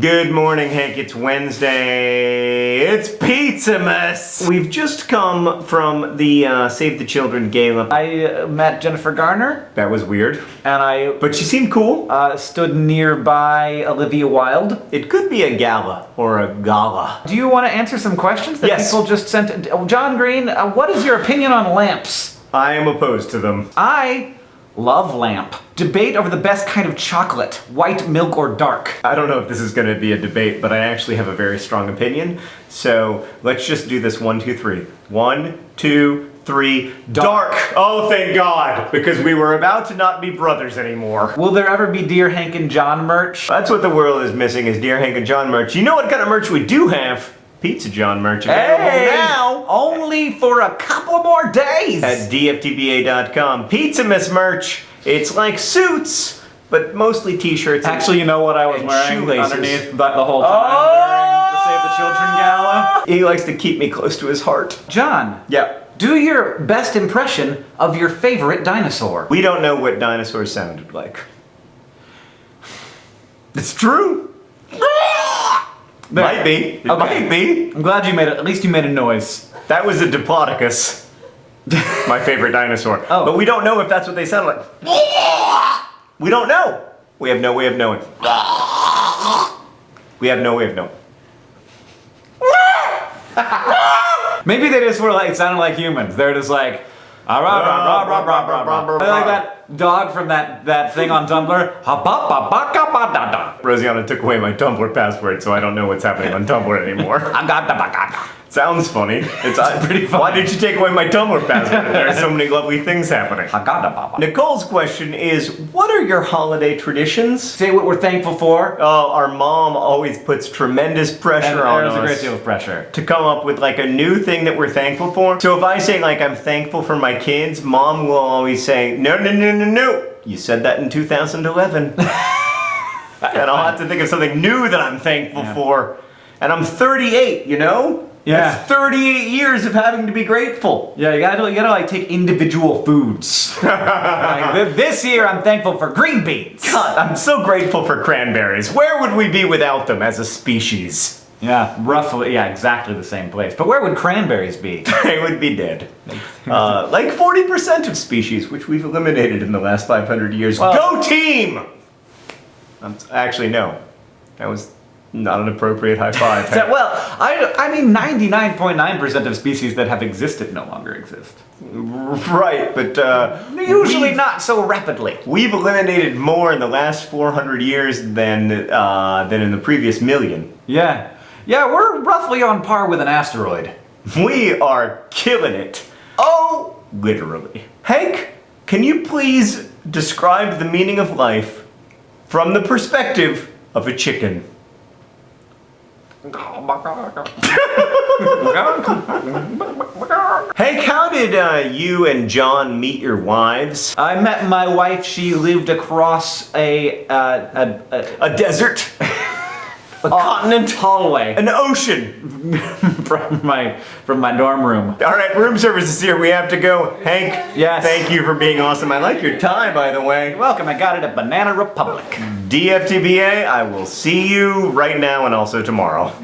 Good morning, Hank. It's Wednesday. It's Pizzamas. We've just come from the uh, Save the Children gala. I uh, met Jennifer Garner, That was weird, and I but she seemed cool. uh, stood nearby Olivia Wilde. It could be a gala or a gala. Do you want to answer some questions that Yes. people just sent? Oh, John Green, uh, what is your opinion on lamps? I am opposed to them. I love lamp. Debate over the best kind of chocolate, white, milk, or dark. I don't know if this is going to be a debate, but I actually have a very strong opinion. So let's just do this one, two, three. One, two, three. Dark. Oh, thank God, because we were about to not be brothers anymore. Will there ever be Dear Hank and John merch? That's what the world is missing is Dear Hank and John merch. You know what kind of merch we do have? Pizza John merch available now for a couple more days! at dftba.com. Pizzamas merch. It's like suits, but mostly t-shirts. Actually, you know what I was wearing shoelaces. underneath the, the whole time Oh! during the Save the Children oh! gala? he likes to keep me close to his heart. John, Yeah. do your best impression of your favorite dinosaur. We don't know what dinosaurs sounded like. It's true. There. Might be. It Okay. might be. I'm glad you made it. At least you made a noise. That was a Diplodocus, my favorite dinosaur. Oh. But we don't know if that's what they sound like. We don't know. We have no way of knowing. We have no way of knowing. Maybe they just were like, it sounded like humans. They're just like, ah, like that dog from that, that thing on Tumblr. Rosianna took away my Tumblr password, so I don't know what's happening on Tumblr anymore. I got the bacaca. Ga, da, ba, ga, da. Sounds funny. It's uh, pretty funny. Why did you take away my Tumblr password? There are so many lovely things happening. Ha, ga, da, ba, ba. Nicole's question is, what are your holiday traditions? Say what we're thankful for. Oh, our mom always puts tremendous pressure And on there's a us great deal of pressure. to come up with like a new thing that we're thankful for. So if I say like I'm thankful for my kids, mom will always say, no, no, no, no, no. You said that in 2011. and I'll have to think of something new that I'm thankful Yeah. for. And I'm 38, you know? Yeah. That's 38 years of having to be grateful. Yeah, you gotta you gotta like take individual foods. like, this year I'm thankful for green beans. God, I'm so grateful for cranberries. Where would we be without them as a species? Yeah, roughly. Yeah, exactly the same place. But where would cranberries be? They would be dead. Uh, like 40% of species, which we've eliminated in the last 500 years. Well- Go team! Um, actually, no. That was not an appropriate high five. Well, I, I mean, 99.9% of species that have existed no longer exist. right, but uh, Usually not so rapidly. we've eliminated more in the last 400 years than uh, than in the previous million. Yeah. Yeah, we're roughly on par with an asteroid. We are killing it. Oh, literally. Hank, can you please describe the meaning of life from the perspective of a chicken? Hank, how did uh, you and John meet your wives? I met my wife. She lived across a, uh, a, a, A desert? a uh, continent? hallway An ocean? from my from my dorm room. All right, room service is here. We have to go. Hank, Yes. thank you for being awesome. I like your tie, by the way. Welcome. I got it at Banana Republic. DFTBA, I will see you right now and also tomorrow.